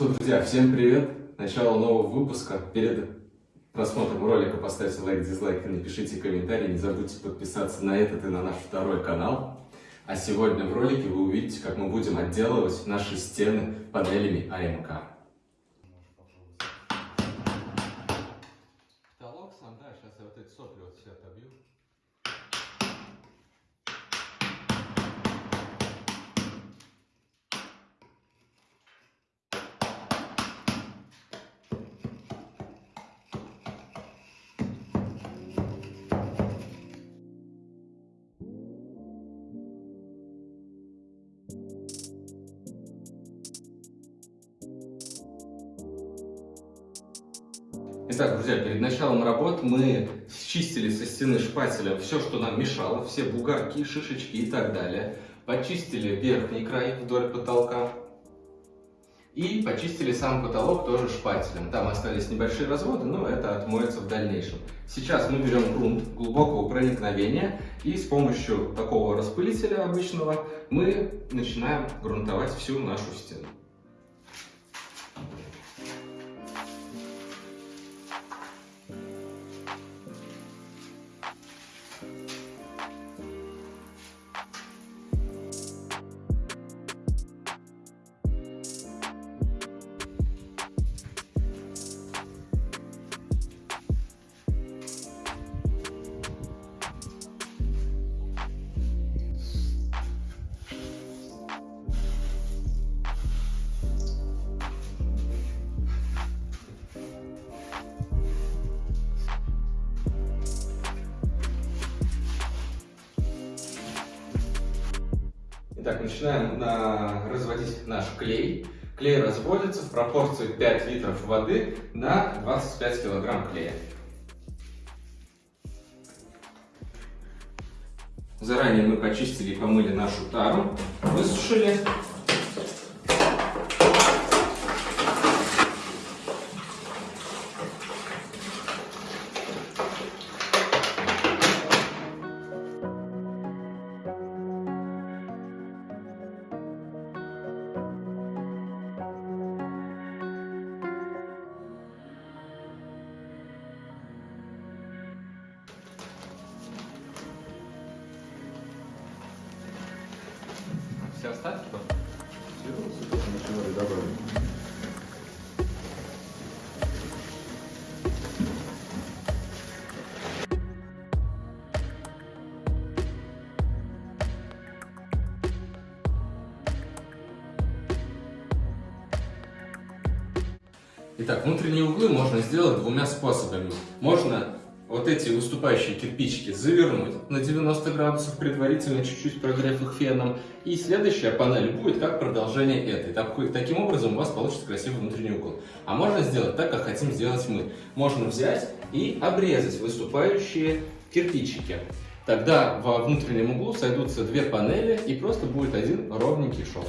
Что, друзья, всем привет! Начало нового выпуска. Перед просмотром ролика поставьте лайк, дизлайк и напишите комментарий. Не забудьте подписаться на этот и на наш второй канал. А сегодня в ролике вы увидите, как мы будем отделывать наши стены панелями АМК. Итак, друзья, перед началом работ мы счистили со стены шпателем все, что нам мешало, все бугорки, шишечки и так далее. Почистили верхний край вдоль потолка. И почистили сам потолок тоже шпателем. Там остались небольшие разводы, но это отмоется в дальнейшем. Сейчас мы берем грунт глубокого проникновения и с помощью такого распылителя обычного мы начинаем грунтовать всю нашу стену. Итак, начинаем на... разводить наш клей. Клей разводится в пропорции 5 литров воды на 25 килограмм клея. Заранее мы почистили и помыли нашу тару, высушили. Все остатки Итак, внутренние углы можно сделать двумя способами. Можно вот эти выступающие кирпичики завернуть на 90 градусов, предварительно чуть-чуть прогрев их феном. И следующая панель будет как продолжение этой. Таким образом у вас получится красивый внутренний угол. А можно сделать так, как хотим сделать мы. Можно взять и обрезать выступающие кирпичики. Тогда во внутреннем углу сойдутся две панели и просто будет один ровненький шов.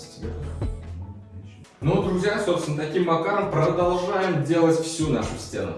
Цвет. Ну, друзья, собственно, таким макаром продолжаем делать всю нашу стену.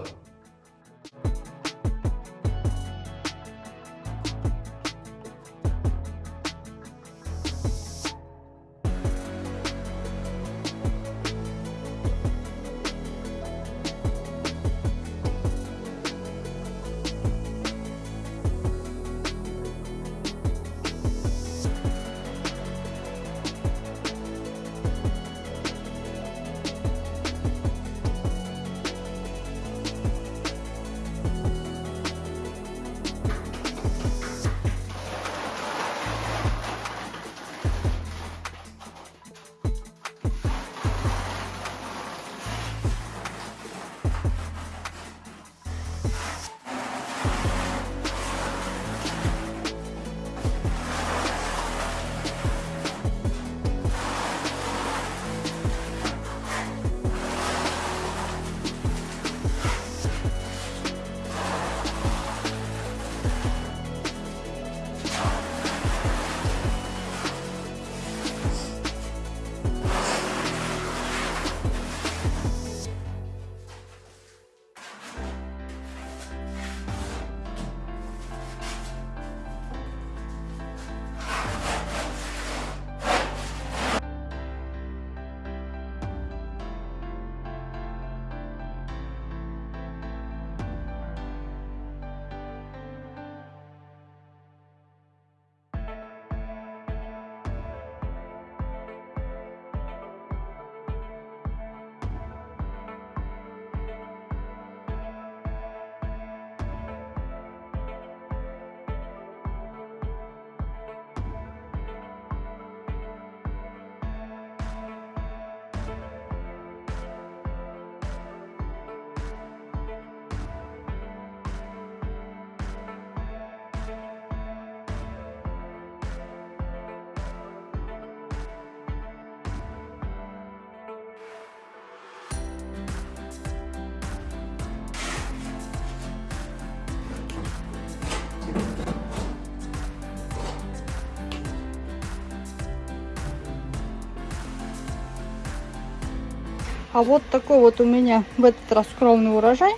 А вот такой вот у меня в этот раз скромный урожай.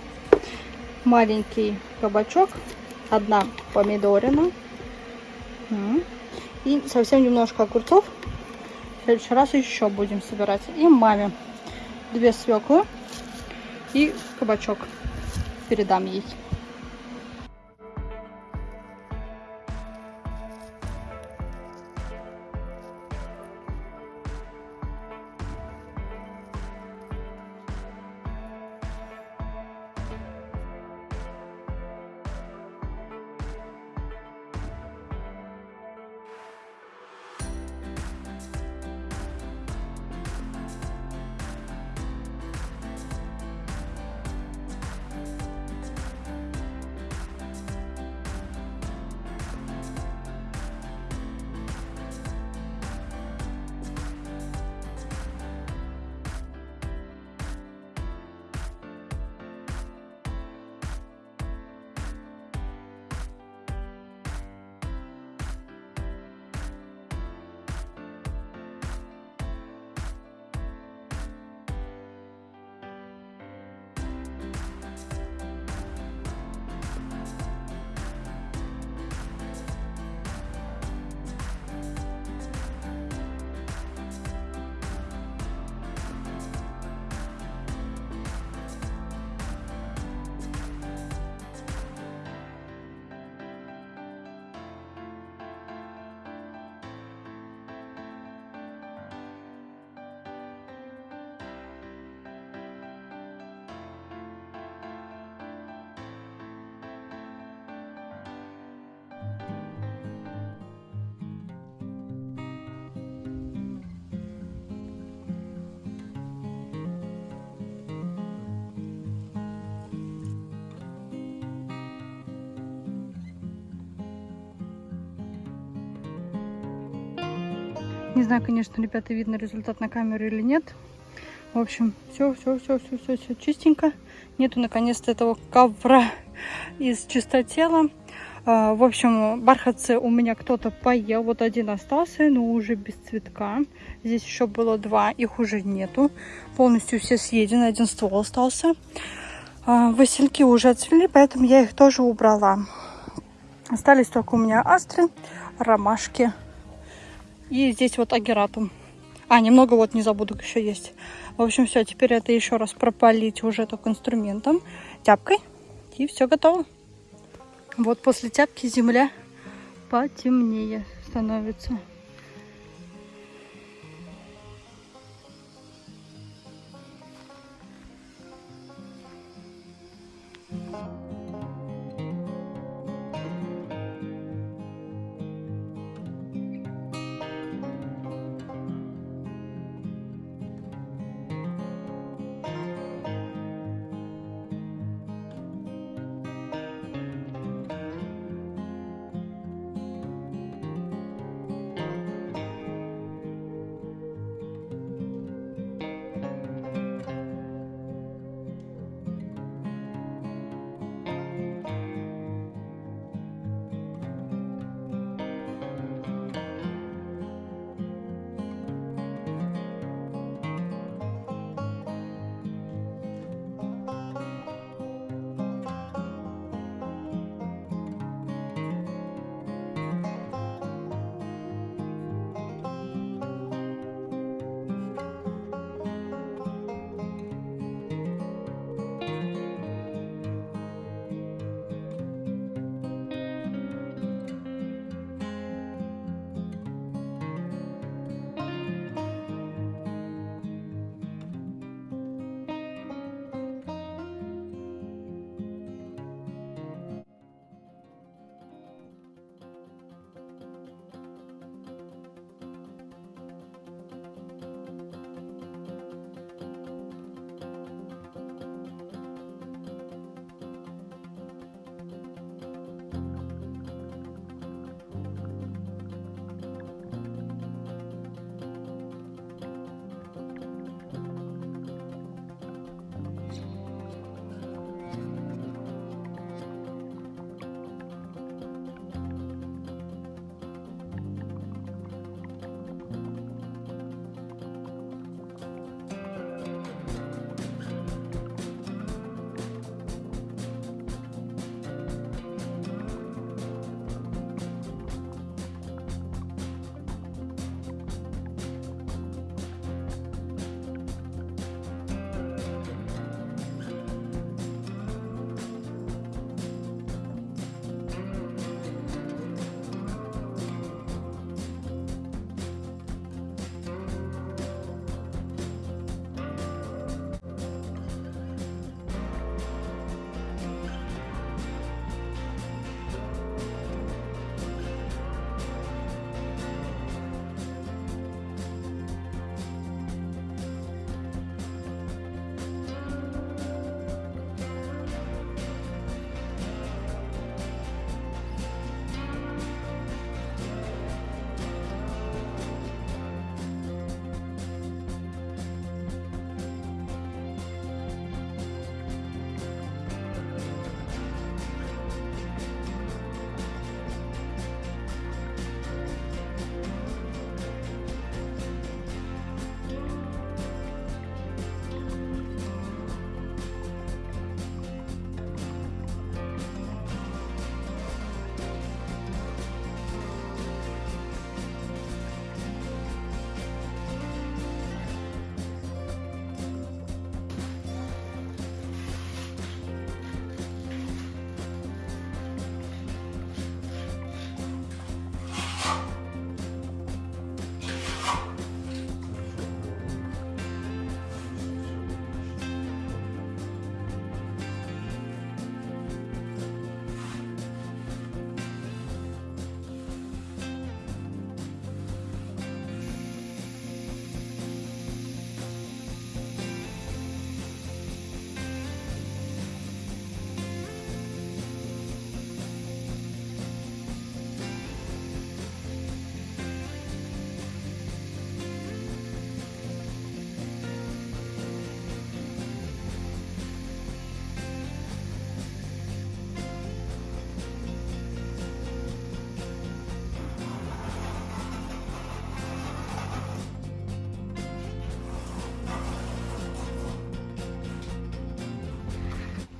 Маленький кабачок, одна помидорина и совсем немножко огурцов. В следующий раз еще будем собирать. И маме две свеклы и кабачок передам ей. Не знаю, конечно, ребята, видно результат на камеру или нет. В общем, все, все, все, все, все, все чистенько. Нету наконец-то этого ковра из чистотела. А, В общем, бархатцы у меня кто-то поел. Вот один остался, но уже без цветка. Здесь еще было два, их уже нету. Полностью все съедены, один ствол остался. А, Васильки уже отцвели, поэтому я их тоже убрала. Остались только у меня астры, ромашки. И здесь вот агератум. А, немного вот незабудок еще есть. В общем, все, теперь это еще раз пропалить уже только инструментом, тяпкой. И все готово. Вот после тяпки земля потемнее становится.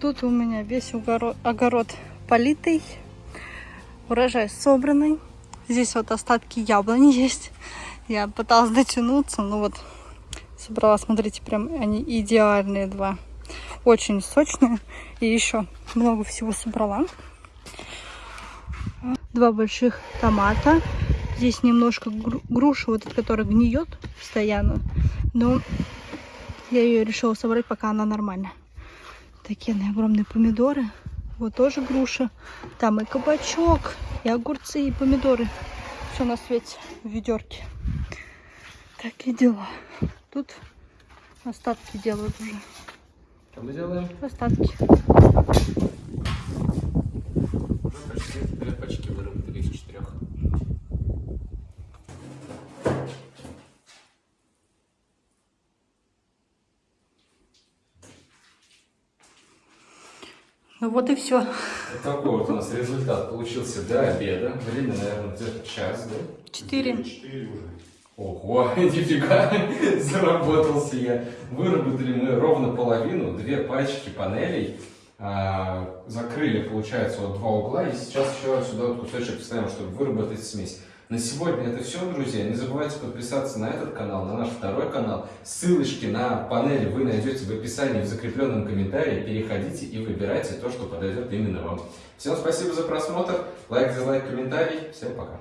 Тут у меня весь огород, огород политый, урожай собранный. Здесь вот остатки яблони есть. Я пыталась дотянуться, но вот собрала, смотрите, прям они идеальные два. Очень сочные. И еще много всего собрала. Два больших томата. Здесь немножко гру- груши, вот эта, которая гниет постоянно. Но я ее решила собрать, пока она нормальная. Такие огромные помидоры. Вот тоже груша. Там и кабачок, и огурцы, и помидоры. Все на свете в ведерке. Такие дела. Тут остатки делают уже. Что мы делаем? Остатки. Уже почти две пачки выработали из четырех. Ну вот и все. Вот такой вот у нас результат получился до обеда. Время, наверное, где-то час, да? Четыре. Четыре уже. Ого, нифига, заработался я. Выработали мы ровно половину, две пачки панелей. А, закрыли, получается, вот два угла. И сейчас еще сюда вот кусочек вставим, чтобы выработать смесь. На сегодня это все, друзья. Не забывайте подписаться на этот канал, на наш второй канал. Ссылочки на панели вы найдете в описании, в закрепленном комментарии. Переходите и выбирайте то, что подойдет именно вам. Всем спасибо за просмотр. Лайк, дизлайк, комментарий. Всем пока.